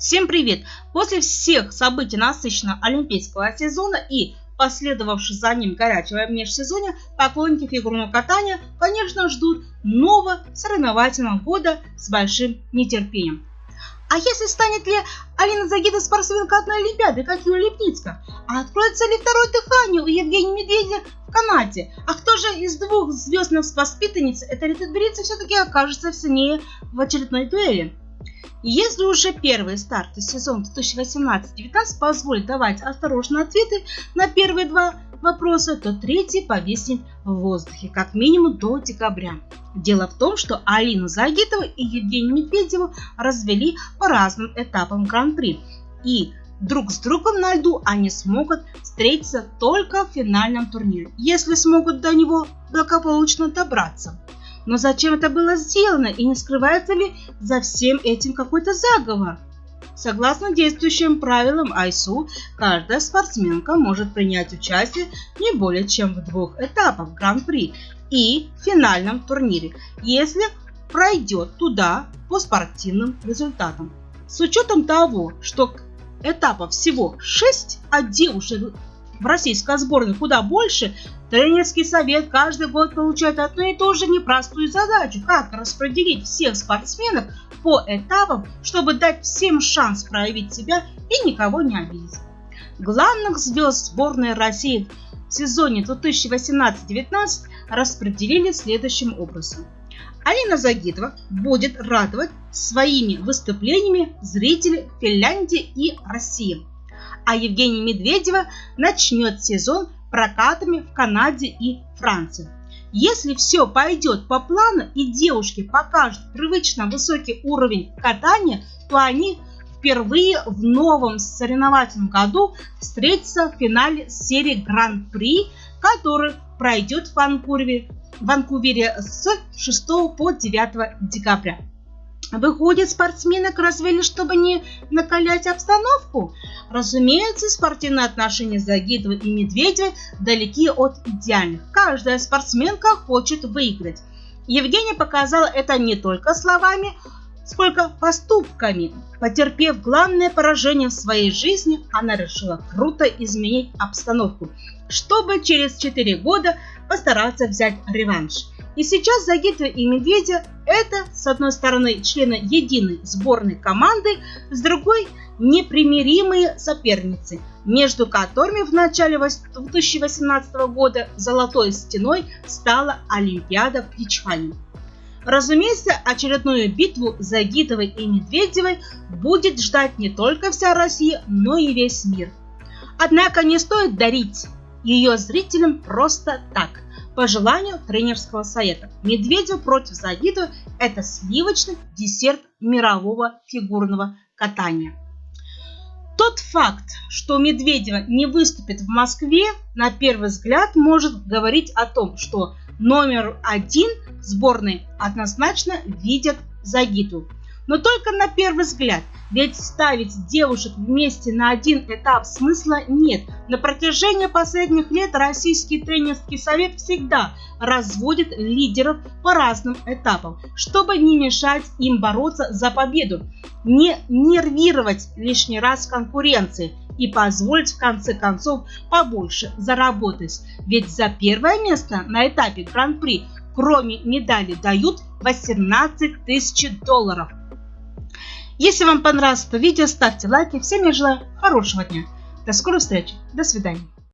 Всем привет! После всех событий насыщенного олимпийского сезона и последовавшего за ним горячего межсезонья, поклонники фигурного катания, конечно, ждут нового соревновательного года с большим нетерпением. А если станет ли Алина Загида спортсменкой одной Олимпиады, как Юлия Лепницкая? А откроется ли второе дыхание у Евгения Медведя в канате? А кто же из двух звездных воспитанниц этой летотберийцы все-таки окажется сильнее в очередной дуэли? Если уже первый старт сезона 2018-19 позволит давать осторожные ответы на первые два вопроса, то третий повиснет в воздухе, как минимум до декабря. Дело в том, что Алину Загитову и Евгению Медведеву развели по разным этапам Гран-при. И друг с другом на льду они смогут встретиться только в финальном турнире, если смогут до него благополучно добраться. Но зачем это было сделано и не скрывается ли за всем этим какой-то заговор? Согласно действующим правилам АйСУ, каждая спортсменка может принять участие не более чем в двух этапах Гран-при и финальном турнире, если пройдет туда по спортивным результатам. С учетом того, что этапов всего 6, а девушек в российской сборной куда больше, тренерский совет каждый год получает одну и ту же непростую задачу, как распределить всех спортсменов по этапам, чтобы дать всем шанс проявить себя и никого не обидеть. Главных звезд сборной России в сезоне 2018-19 распределили следующим образом. Алина Загитова будет радовать своими выступлениями зрителей Финляндии и России а Евгения Медведева начнет сезон прокатами в Канаде и Франции. Если все пойдет по плану и девушки покажут привычно высокий уровень катания, то они впервые в новом соревновательном году встретятся в финале серии Гран-при, который пройдет в Ванкувере, в Ванкувере с 6 по 9 декабря. Выходит, спортсменок развели, чтобы не накалять обстановку? Разумеется, спортивные отношения Загитова и Медведева далеки от идеальных. Каждая спортсменка хочет выиграть. Евгения показала это не только словами, сколько поступками. Потерпев главное поражение в своей жизни, она решила круто изменить обстановку, чтобы через 4 года постараться взять реванш. И сейчас Загитова и Медведя это, с одной стороны, члены единой сборной команды, с другой – непримиримые соперницы, между которыми в начале 2018 года золотой стеной стала Олимпиада в Пичхане. Разумеется, очередную битву Загитовой и Медведевой будет ждать не только вся Россия, но и весь мир. Однако не стоит дарить ее зрителям просто так – по желанию тренерского совета. Медведев против Загитова – это сливочный десерт мирового фигурного катания. Тот факт, что Медведева не выступит в Москве, на первый взгляд может говорить о том, что номер один сборной однозначно видят Загиту. Но только на первый взгляд – ведь ставить девушек вместе на один этап смысла нет. На протяжении последних лет Российский тренерский совет всегда разводит лидеров по разным этапам, чтобы не мешать им бороться за победу, не нервировать лишний раз конкуренции и позволить в конце концов побольше заработать. Ведь за первое место на этапе Гран-при кроме медали дают 18 тысяч долларов. Если вам понравилось это видео, ставьте лайки. Всем я желаю хорошего дня. До скорой встречи. До свидания.